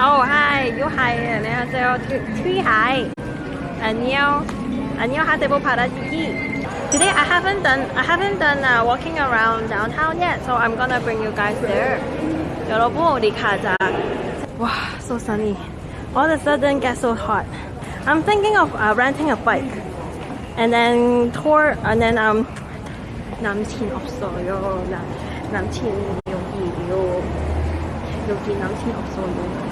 Oh hi, you hi. 안녕하세요. Three hi. 안녕. 안녕 하세요 바라지기. Today I haven't done I haven't done uh, walking around downtown yet, so I'm gonna bring you guys there. 여러분 우리 가자. Wow, so sunny. All of a sudden get so hot. I'm thinking of uh, renting a bike and then tour and then um 남친 없어요. 나, 남친 여기요. 여기 남친 없어요.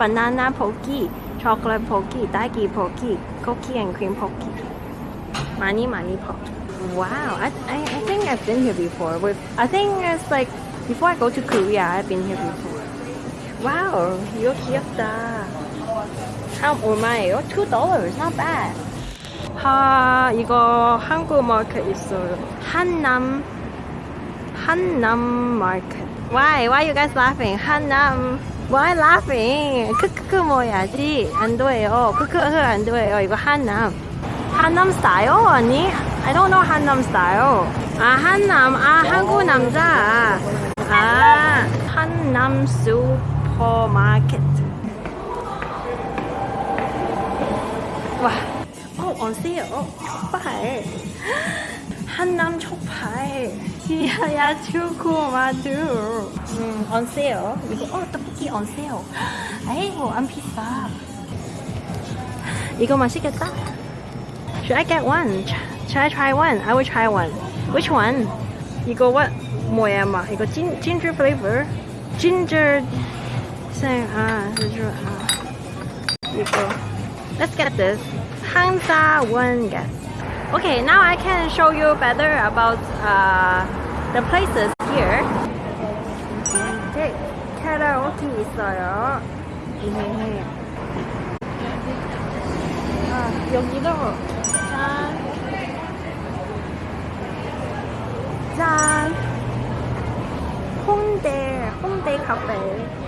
banana Pocky, chocolate Pocky, daiki Pocky, cookie and cream Pocky, mani mani Pocky. Wow, I, I, I think I've been here before. With I think it's like before I go to Korea, I've been here before. Wow, you're 귀엽다. How 얼마예요? Two dollars, not bad. 하 이거 한국 마켓 있어요. 한남 한남 마켓. Why? Why are you guys laughing? Hanam. Why laughing? 크크크 뭐야지? 안 돼요. 크크크 안 돼요. 이거 한남. 한남 스타일 아니? I don't know 한남 스타일. 아 한남. 아 한국 남자. 아 한남 슈퍼마켓. 와. 어, sale. 족발. 한남 족발. 야야 주고 마두. 음, sale. 이거 어 떡볶이 sale. 아이고 안 비싸. 이거 맛있겠다. Should I get one? Should I try one? I will try one. Which one? 이거 what? 뭐야 마? 이거 진, ginger flavor. Ginger. 생, 아, ginger, 아. 이거. Let's get this. 항사 one get. Okay, now I can show you better about uh, the places here. 네, 카라오케 있어요. 네. 아, 여기도 짠. 짠. 홍대, 홍대 카페.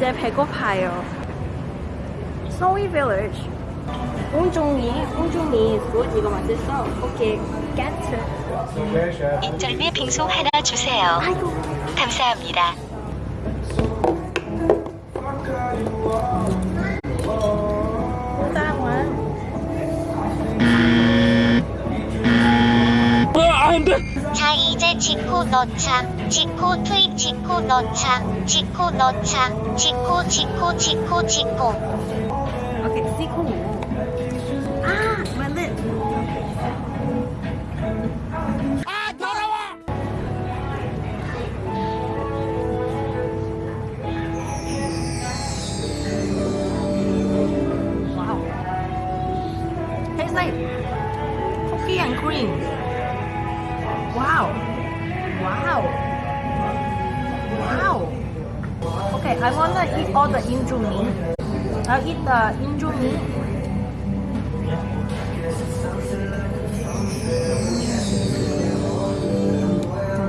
이제 배고파요. 소위 village. 온종이, 온종이 is 이거 맛있어. 오케이, get. 인절미 빙수 하나 주세요. 아이고. 감사합니다. 이제 지코 넣자. 지코 트윗 지코 넣자. 지코 넣자. 지코 지코 지코 지코. 오케이, 시코. 아, my lip. Wow. Tastes like cookie and cream. Wow. Wow. Wow. Okay, I wanna eat all the indomie. I'll eat the indomie.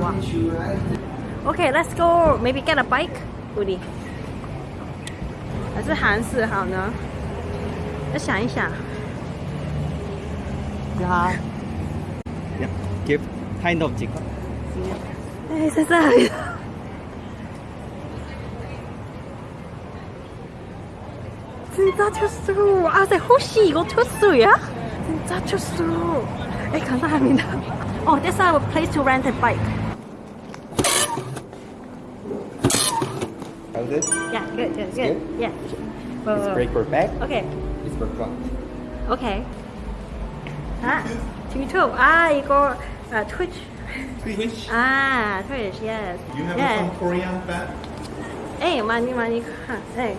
Wow. Okay, let's go. Maybe get a bike. 不的，还是韩式好呢？要想一想。 Yeah. Yeah. Give kind of chicken. 네, 세상에. 진짜 쳤어. 아, 네, 혹시 이거 쳤어야? 진짜 쳤어. 네, 감사합니다. Oh, that's a place to rent a bike. How's it? Yeah, good, good, good. Good? Yeah. It's Uh, break for back. okay, It's for front. okay. 아, 유튜브. 아, 이거 아, Twitch. Twitch. 아, Twitch, yes. You have yes. some Korean fan? 네, 많이 많이 가. 네.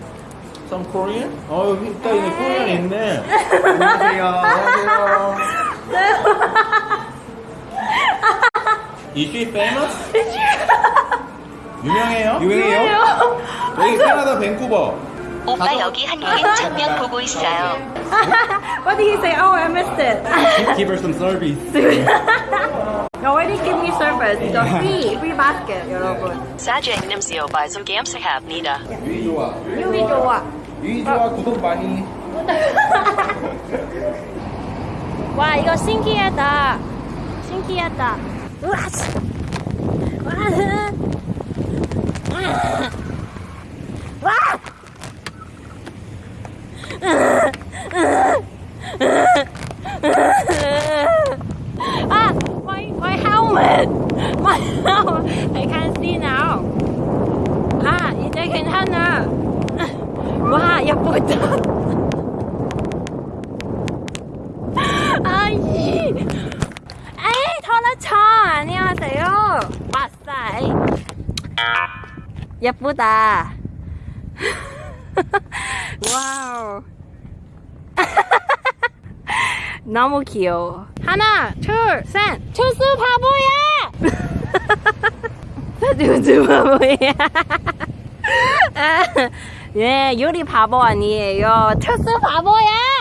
Some Korean? 어 여기 있다 이거 에이. 코리안 있네. 안녕하세요. 안녕하세요. Is she famous? 유명해요? 유명해요? 여기 캐나다 밴쿠버. 오빠 여기 한국인 천명 보고 있어요. What did he say? Oh, I missed it. Give her some service. You already give me service. 이거 free, free basket, 여러분. 사죄 냄새요 발송 감사합니다. 유이 좋아. 유이 좋아. 유이 좋아 구독 많이. 와 이거 신기하다. 신기하다. 우와. 씨. 와. 예쁘다. 와우. 너무 귀여워. 하나, 둘, 셋. 철수 바보야! 철수 바보야. 예, 요리 바보 아니에요. 철수 바보야!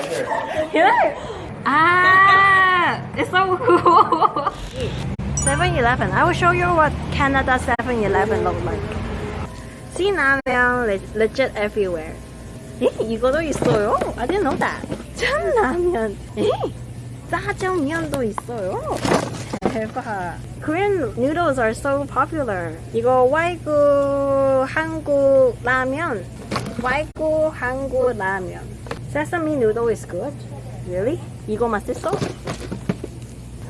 Movie. Here. Ah, it's so cool. 7-Eleven. I will show you what Canada 7-Eleven look like. 신라면 le- legit everywhere. 에? 이거도 있어요? I didn't know that. 참라면. 에? 짜장면도 있어요? 대박. Korean noodles are so popular. 이거 외국 한국 라면. 외국 한국 라면. Sesame noodle is good. Really? 이거 맛있어?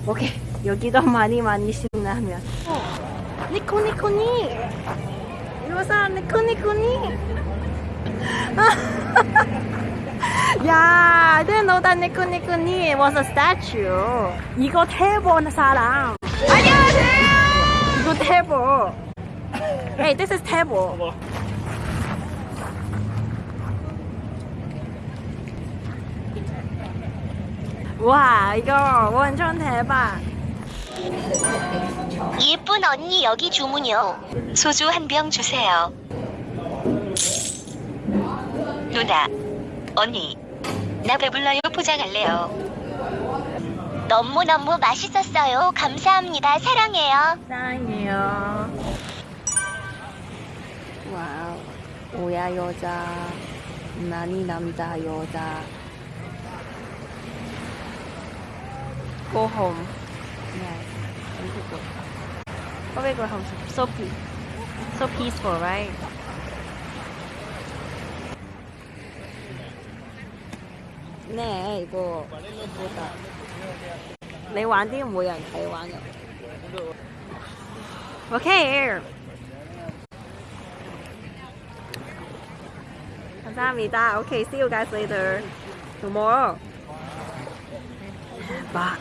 오케이. 여기도 많이 많이 신라면. 어. 니코니코니. 이거사 니코니코니. 야, I didn't know that 니코니코니 was a statue. 이거 태보 사람. 안녕하세요. 이거 태보. Hey, this is 태보. 와, 이거 완전 대박. 예쁜 언니 여기 주문요. 소주 한 병 주세요. 누나, 언니, 나 배불러요 포장할래요. 너무너무 맛있었어요. 감사합니다. 사랑해요. 사랑해요. 와우. 오야 여자. 나니 남자 여자. go home. Yes, beautiful. Oh, we go home. So, so, peace. so peaceful, right? Okay. 감사합니다. Okay, see you guys later. Tomorrow. Bye.